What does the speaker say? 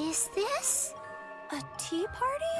Is this A tea party?